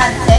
단체